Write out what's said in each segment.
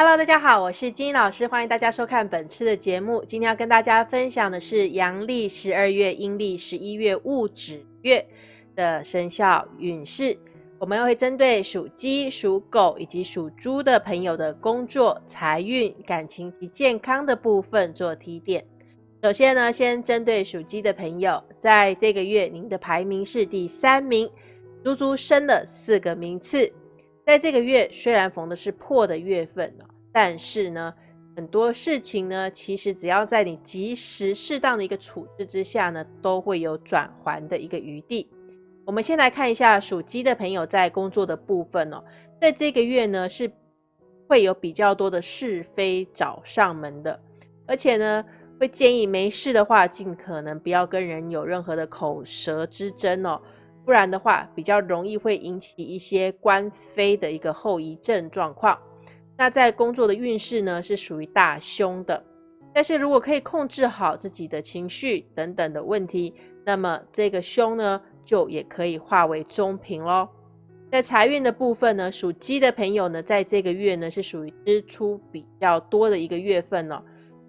Hello，大家好，我是金老师，欢迎大家收看本次的节目。今天要跟大家分享的是阳历十二月、阴历十一月戊子月的生肖运势。我们会针对属鸡、属狗以及属猪的朋友的工作、财运、感情及健康的部分做提点。首先呢，先针对属鸡的朋友，在这个月您的排名是第三名，足足升了四个名次。在这个月，虽然逢的是破的月份但是呢，很多事情呢，其实只要在你及时适当的一个处置之下呢，都会有转还的一个余地。我们先来看一下属鸡的朋友在工作的部分哦，在这个月呢，是会有比较多的是非找上门的，而且呢，会建议没事的话，尽可能不要跟人有任何的口舌之争哦。不然的话，比较容易会引起一些官非的一个后遗症状况。那在工作的运势呢，是属于大凶的。但是如果可以控制好自己的情绪等等的问题，那么这个凶呢，就也可以化为中平喽。在财运的部分呢，属鸡的朋友呢，在这个月呢，是属于支出比较多的一个月份哦。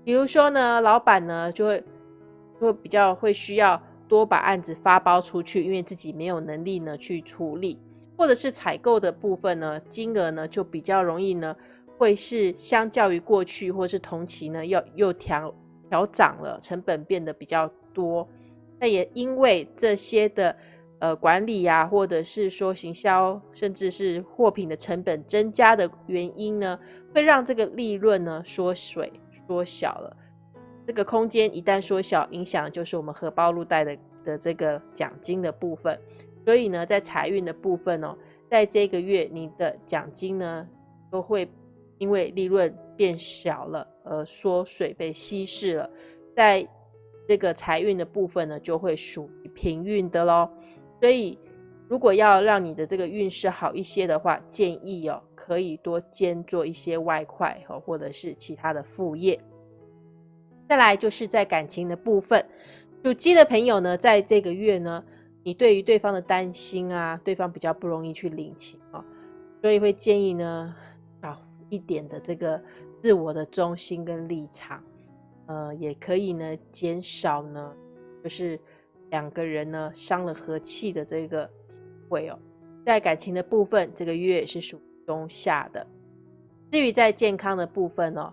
比如说呢，老板呢，就会会比较会需要。多把案子发包出去，因为自己没有能力呢去处理，或者是采购的部分呢，金额呢就比较容易呢，会是相较于过去或是同期呢，要又调调涨了，成本变得比较多。那也因为这些的呃管理呀，或者是说行销，甚至是货品的成本增加的原因呢，会让这个利润呢缩水缩小了。这个空间一旦缩小，影响就是我们荷包入袋的的这个奖金的部分。所以呢，在财运的部分哦，在这个月你的奖金呢，都会因为利润变小了而缩水被稀释了。在这个财运的部分呢，就会属于平运的喽。所以，如果要让你的这个运势好一些的话，建议哦，可以多兼做一些外快哦，或者是其他的副业。再来就是在感情的部分，属鸡的朋友呢，在这个月呢，你对于对方的担心啊，对方比较不容易去领情啊，所以会建议呢，少一点的这个自我的中心跟立场，呃，也可以呢，减少呢，就是两个人呢伤了和气的这个机会哦。在感情的部分，这个月是属中下的。至于在健康的部分哦。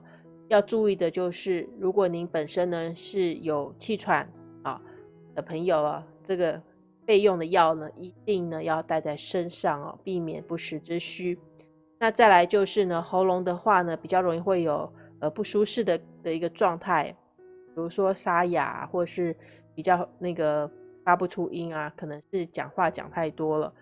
要注意的就是，如果您本身呢是有气喘啊的朋友啊，这个备用的药呢，一定呢要带在身上哦，避免不时之需。那再来就是呢，喉咙的话呢，比较容易会有呃不舒适的的一个状态，比如说沙哑，或是比较那个发不出音啊，可能是讲话讲太多了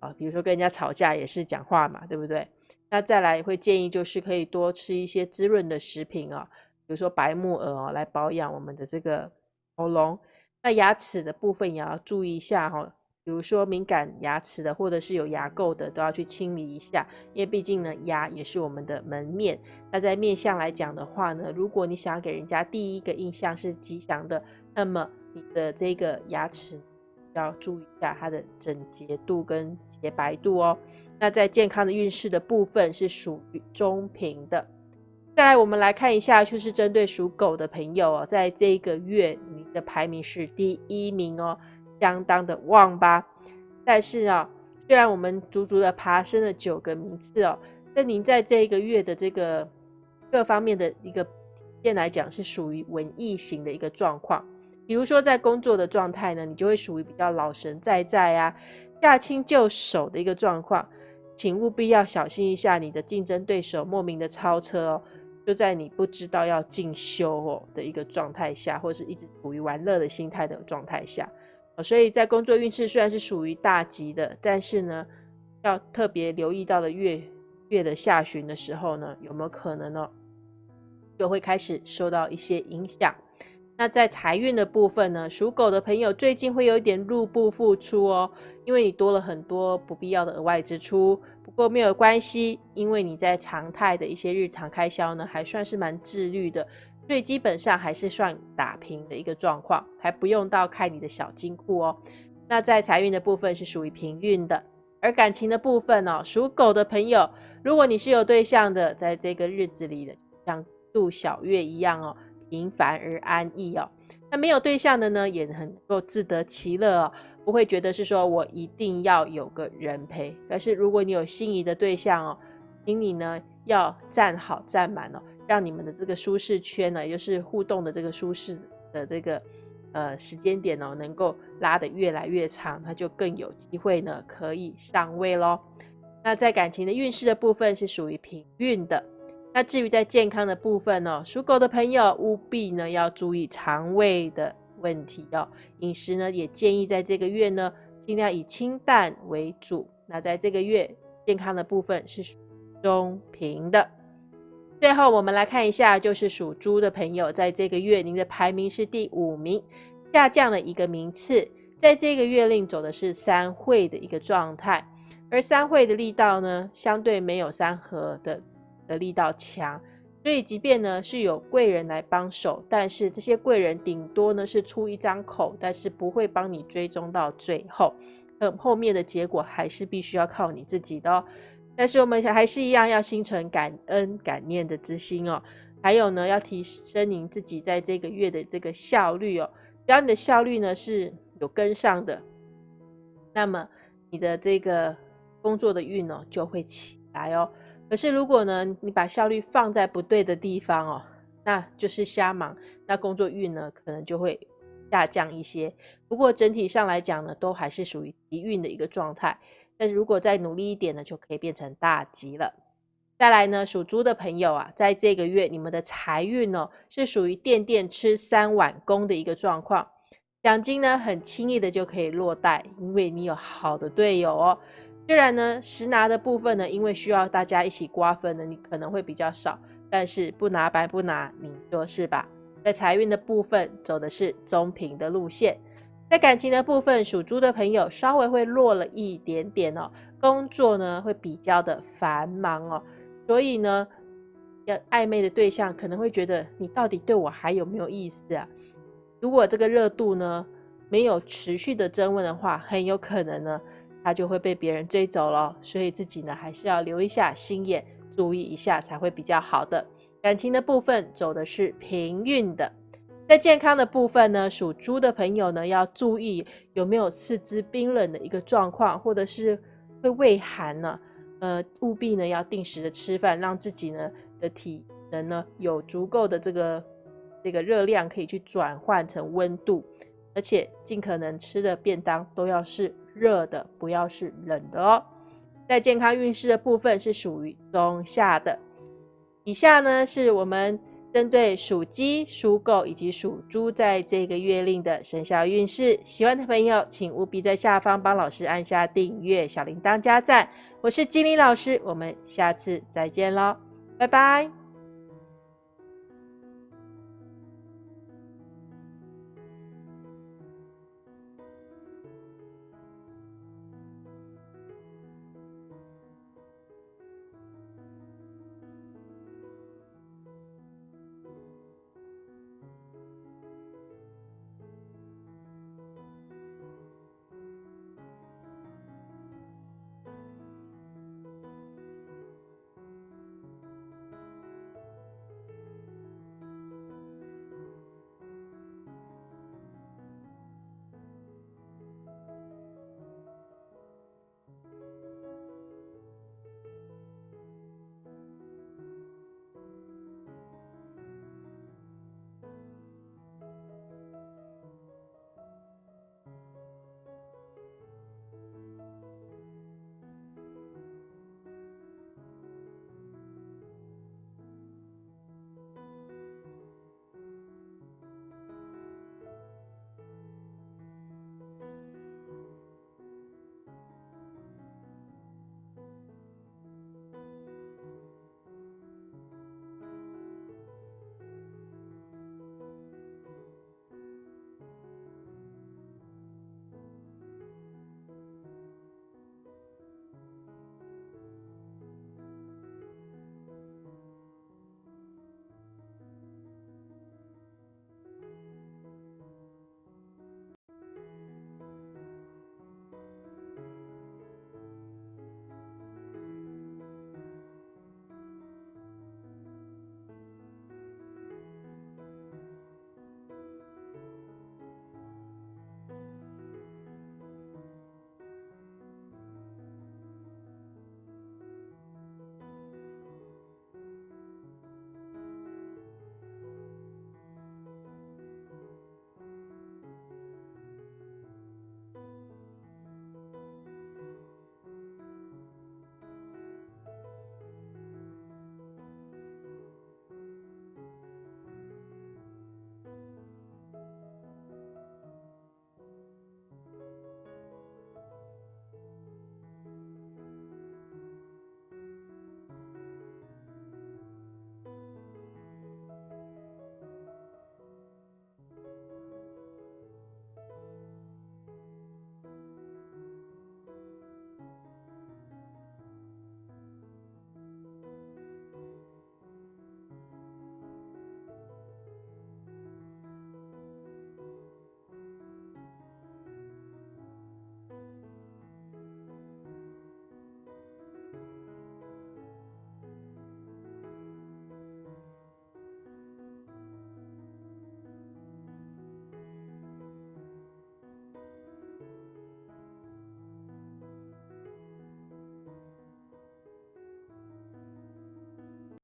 啊，比如说跟人家吵架也是讲话嘛，对不对？那再来会建议就是可以多吃一些滋润的食品啊，比如说白木耳哦，来保养我们的这个喉咙。那牙齿的部分也要注意一下哈，比如说敏感牙齿的或者是有牙垢的都要去清理一下，因为毕竟呢牙也是我们的门面。那在面相来讲的话呢，如果你想要给人家第一个印象是吉祥的，那么你的这个牙齿要注意一下它的整洁度跟洁白度哦。那在健康的运势的部分是属于中平的。再来，我们来看一下，就是针对属狗的朋友哦，在这个月你的排名是第一名哦，相当的旺吧。但是啊，虽然我们足足的爬升了九个名次哦，但您在这一个月的这个各方面的一个现来讲，是属于文艺型的一个状况。比如说在工作的状态呢，你就会属于比较老神在在啊，驾轻就熟的一个状况。请务必要小心一下，你的竞争对手莫名的超车哦，就在你不知道要进修哦的一个状态下，或是一直处于玩乐的心态的状态下，所以在工作运势虽然是属于大吉的，但是呢，要特别留意到的月月的下旬的时候呢，有没有可能呢，就会开始受到一些影响。那在财运的部分呢，属狗的朋友最近会有一点入不敷出哦，因为你多了很多不必要的额外支出。不过没有关系，因为你在常态的一些日常开销呢，还算是蛮自律的，所以基本上还是算打平的一个状况，还不用到开你的小金库哦。那在财运的部分是属于平运的，而感情的部分哦，属狗的朋友如果你是有对象的，在这个日子里的，像度小月一样哦，平凡而安逸哦。那没有对象的呢，也很能够自得其乐哦，不会觉得是说我一定要有个人陪。可是如果你有心仪的对象哦，请你呢要站好站满哦，让你们的这个舒适圈呢，也就是互动的这个舒适的这个呃时间点哦，能够拉得越来越长，它就更有机会呢可以上位喽。那在感情的运势的部分是属于平运的。那至于在健康的部分呢，属狗的朋友务必呢要注意肠胃的问题哦。饮食呢也建议在这个月呢尽量以清淡为主。那在这个月健康的部分是中平的。最后我们来看一下，就是属猪的朋友，在这个月您的排名是第五名，下降了一个名次。在这个月令走的是三会的一个状态，而三会的力道呢，相对没有三合的。的力道强，所以即便呢是有贵人来帮手，但是这些贵人顶多呢是出一张口，但是不会帮你追踪到最后，嗯，后面的结果还是必须要靠你自己的哦。但是我们还是一样要心存感恩感念的之心哦，还有呢要提升您自己在这个月的这个效率哦，只要你的效率呢是有跟上的，那么你的这个工作的运哦就会起来哦。可是如果呢，你把效率放在不对的地方哦，那就是瞎忙，那工作运呢可能就会下降一些。不过整体上来讲呢，都还是属于吉运的一个状态。但是如果再努力一点呢，就可以变成大吉了。再来呢，属猪的朋友啊，在这个月你们的财运哦，是属于垫垫吃三碗公的一个状况，奖金呢很轻易的就可以落袋，因为你有好的队友哦。虽然呢，实拿的部分呢，因为需要大家一起瓜分呢，你可能会比较少，但是不拿白不拿，你说是吧？在财运的部分走的是中平的路线，在感情的部分，属猪的朋友稍微会弱了一点点哦，工作呢会比较的繁忙哦，所以呢，要暧昧的对象可能会觉得你到底对我还有没有意思啊？如果这个热度呢没有持续的增温的话，很有可能呢。他就会被别人追走了，所以自己呢还是要留一下心眼，注意一下才会比较好的。感情的部分走的是平运的，在健康的部分呢，属猪的朋友呢要注意有没有四肢冰冷的一个状况，或者是会胃寒呢，呃，务必呢要定时的吃饭，让自己呢的体能呢有足够的这个这个热量可以去转换成温度，而且尽可能吃的便当都要是。热的不要是冷的哦。在健康运势的部分是属于中下的。以下呢是我们针对属鸡、属狗以及属猪在这个月令的生肖运势。喜欢的朋友请务必在下方帮老师按下订阅、小铃铛加赞。我是精灵老师，我们下次再见喽，拜拜。